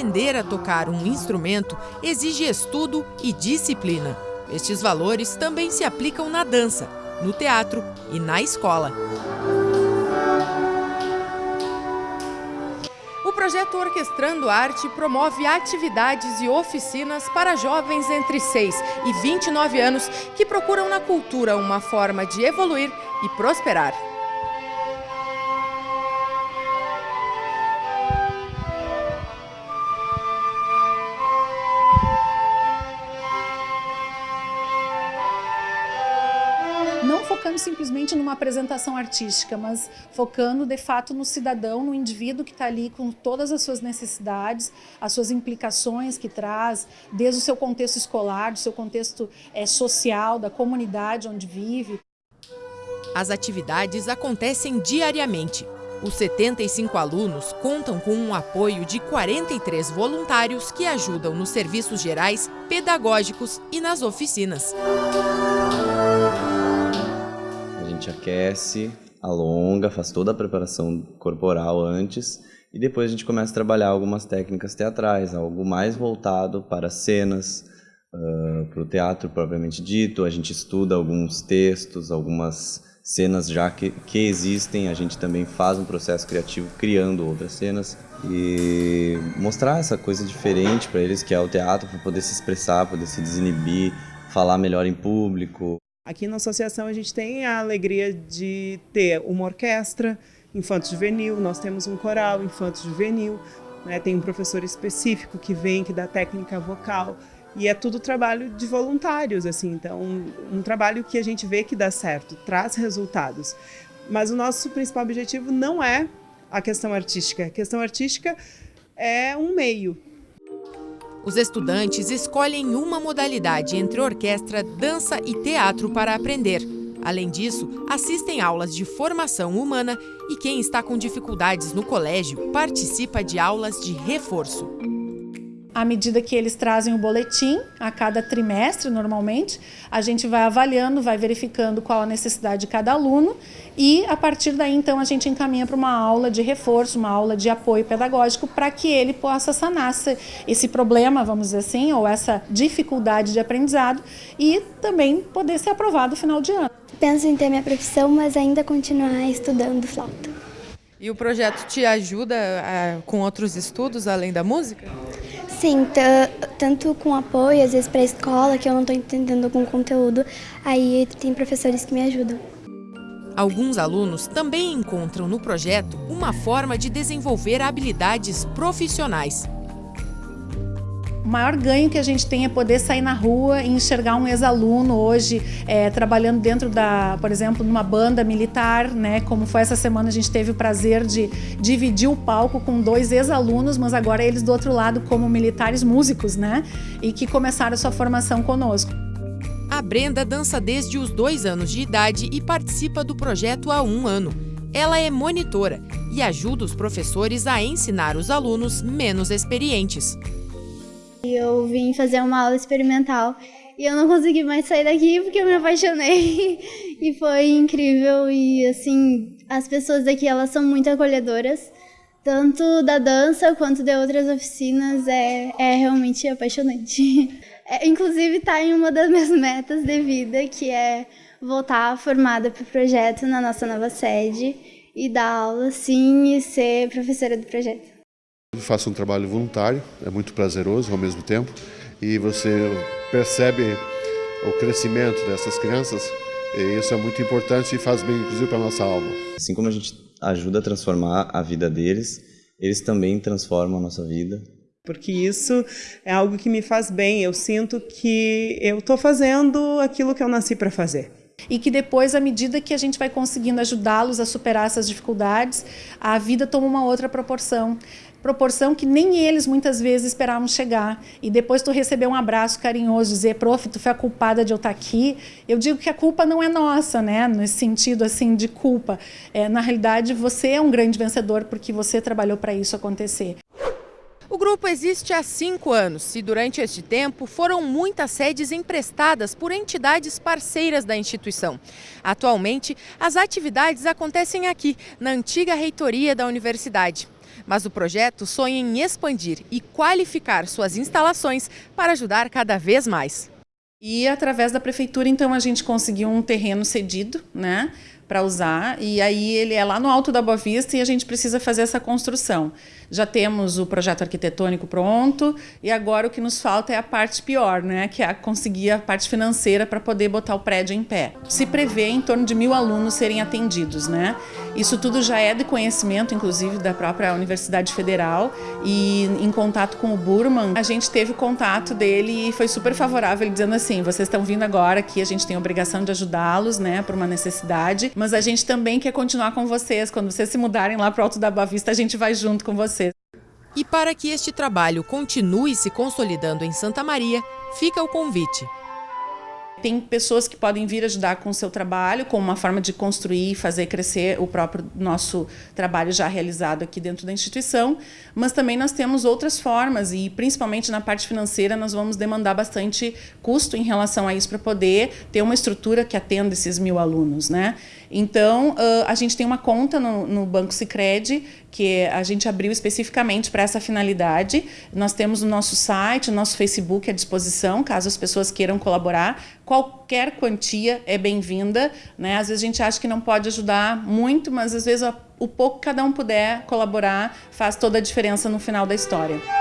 aprender a tocar um instrumento exige estudo e disciplina. Estes valores também se aplicam na dança, no teatro e na escola. O projeto Orquestrando Arte promove atividades e oficinas para jovens entre 6 e 29 anos que procuram na cultura uma forma de evoluir e prosperar. Focando simplesmente numa apresentação artística, mas focando de fato no cidadão, no indivíduo que está ali com todas as suas necessidades, as suas implicações que traz, desde o seu contexto escolar, do seu contexto é, social, da comunidade onde vive. As atividades acontecem diariamente. Os 75 alunos contam com um apoio de 43 voluntários que ajudam nos serviços gerais, pedagógicos e nas oficinas gente aquece, alonga, faz toda a preparação corporal antes e depois a gente começa a trabalhar algumas técnicas teatrais, algo mais voltado para cenas, uh, para o teatro propriamente dito. A gente estuda alguns textos, algumas cenas já que, que existem, a gente também faz um processo criativo criando outras cenas e mostrar essa coisa diferente para eles que é o teatro, para poder se expressar, poder se desinibir, falar melhor em público. Aqui na associação a gente tem a alegria de ter uma orquestra infanto-juvenil, nós temos um coral infanto-juvenil, né? tem um professor específico que vem, que dá técnica vocal, e é tudo trabalho de voluntários, assim, então um, um trabalho que a gente vê que dá certo, traz resultados. Mas o nosso principal objetivo não é a questão artística, a questão artística é um meio, os estudantes escolhem uma modalidade entre orquestra, dança e teatro para aprender. Além disso, assistem aulas de formação humana e quem está com dificuldades no colégio participa de aulas de reforço à medida que eles trazem o boletim, a cada trimestre, normalmente, a gente vai avaliando, vai verificando qual a necessidade de cada aluno e, a partir daí, então, a gente encaminha para uma aula de reforço, uma aula de apoio pedagógico, para que ele possa sanar esse problema, vamos dizer assim, ou essa dificuldade de aprendizado e também poder ser aprovado no final de ano. Penso em ter minha profissão, mas ainda continuar estudando flauta. E o projeto te ajuda a, com outros estudos, além da música? Sim, tanto com apoio, às vezes para a escola, que eu não estou entendendo algum conteúdo, aí tem professores que me ajudam. Alguns alunos também encontram no projeto uma forma de desenvolver habilidades profissionais maior ganho que a gente tem é poder sair na rua e enxergar um ex-aluno hoje é, trabalhando dentro da, por exemplo, numa banda militar, né? Como foi essa semana a gente teve o prazer de dividir o palco com dois ex-alunos, mas agora eles do outro lado como militares músicos, né? E que começaram sua formação conosco. A Brenda dança desde os dois anos de idade e participa do projeto há um ano. Ela é monitora e ajuda os professores a ensinar os alunos menos experientes. Eu vim fazer uma aula experimental. E eu não consegui mais sair daqui porque eu me apaixonei. E foi incrível. E assim as pessoas daqui elas são muito acolhedoras. Tanto da dança quanto de outras oficinas é, é realmente apaixonante. É, inclusive está em uma das minhas metas de vida que é voltar formada para o projeto na nossa nova sede e dar aula sim e ser professora do projeto faço um trabalho voluntário, é muito prazeroso ao mesmo tempo, e você percebe o crescimento dessas crianças, e isso é muito importante e faz bem, inclusive, para a nossa alma. Assim como a gente ajuda a transformar a vida deles, eles também transformam a nossa vida. Porque isso é algo que me faz bem, eu sinto que eu estou fazendo aquilo que eu nasci para fazer e que depois, à medida que a gente vai conseguindo ajudá-los a superar essas dificuldades, a vida toma uma outra proporção proporção que nem eles muitas vezes esperavam chegar. E depois tu receber um abraço carinhoso, dizer, prof, tu foi a culpada de eu estar aqui. Eu digo que a culpa não é nossa, né? Nesse sentido assim de culpa. É, na realidade, você é um grande vencedor porque você trabalhou para isso acontecer. O grupo existe há cinco anos e durante este tempo foram muitas sedes emprestadas por entidades parceiras da instituição. Atualmente, as atividades acontecem aqui, na antiga reitoria da universidade. mas o projeto sonha em expandir e qualificar suas instalações para ajudar cada vez mais. E através da prefeitura, então, a gente conseguiu um terreno cedido, né? Para usar, e aí ele é lá no alto da Boa Vista e a gente precisa fazer essa construção. Já temos o projeto arquitetônico pronto, e agora o que nos falta é a parte pior, né, que é conseguir a parte financeira para poder botar o prédio em pé. Se prevê em torno de mil alunos serem atendidos, né? Isso tudo já é de conhecimento, inclusive, da própria Universidade Federal, e em contato com o Burman, a gente teve contato dele e foi super favorável, dizendo assim, vocês estão vindo agora aqui, a gente tem a obrigação de ajudá-los, né, por uma necessidade, mas a gente também quer continuar com vocês. Quando vocês se mudarem lá para o Alto da Boa Vista, a gente vai junto com vocês. E para que este trabalho continue se consolidando em Santa Maria, fica o convite. Tem pessoas que podem vir ajudar com o seu trabalho, como uma forma de construir e fazer crescer o próprio nosso trabalho já realizado aqui dentro da instituição, mas também nós temos outras formas e principalmente na parte financeira nós vamos demandar bastante custo em relação a isso para poder ter uma estrutura que atenda esses mil alunos. Né? Então, a gente tem uma conta no, no Banco Sicredi que a gente abriu especificamente para essa finalidade. Nós temos o nosso site, o nosso Facebook à disposição, caso as pessoas queiram colaborar qualquer quantia é bem-vinda. Né? Às vezes a gente acha que não pode ajudar muito, mas às vezes o pouco que cada um puder colaborar faz toda a diferença no final da história.